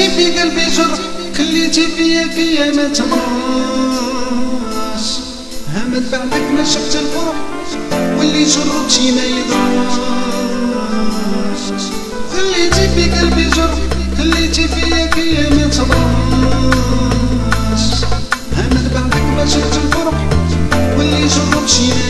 خليتي في قلبي جر خليتي فيا فيا ما تمرش همت بعدك ما شفت الفرح واللي جربتي ما يضرش خليتي في قلبي جر خليتي فيا فيا ما تمرش همت بعدك ما شفت الفرح واللي جربتي ما يضرش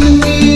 me.